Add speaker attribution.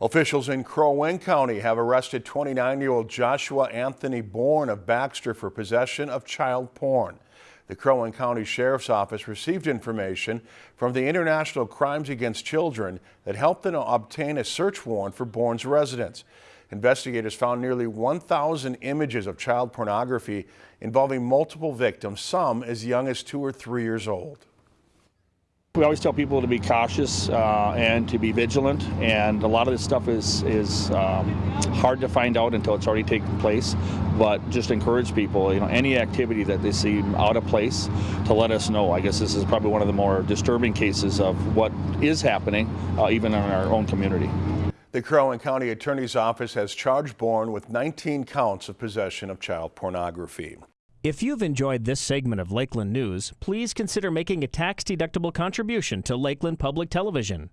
Speaker 1: Officials in Crow Wing County have arrested 29-year-old Joshua Anthony Bourne of Baxter for possession of child porn. The Crow Wing County Sheriff's Office received information from the Internet Crimes Against Children that helped them obtain a search warrant for Bourne's residence. Investigators found nearly 1,000 images of child pornography involving multiple victims, some as young as two or three years old.
Speaker 2: We always tell people to be cautious uh, and to be vigilant, and a lot of this stuff is is um, hard to find out until it's already taken place. But just encourage people, you know, any activity that they see out of place, to let us know. I guess this is probably one of the more disturbing cases of what is happening, uh, even in our own community.
Speaker 1: The Crow Wing County Attorney's Office has charged Bourne with 19 counts of possession of child pornography.
Speaker 3: If you've enjoyed this segment of Lakeland News, please consider making a tax-deductible contribution to Lakeland Public Television.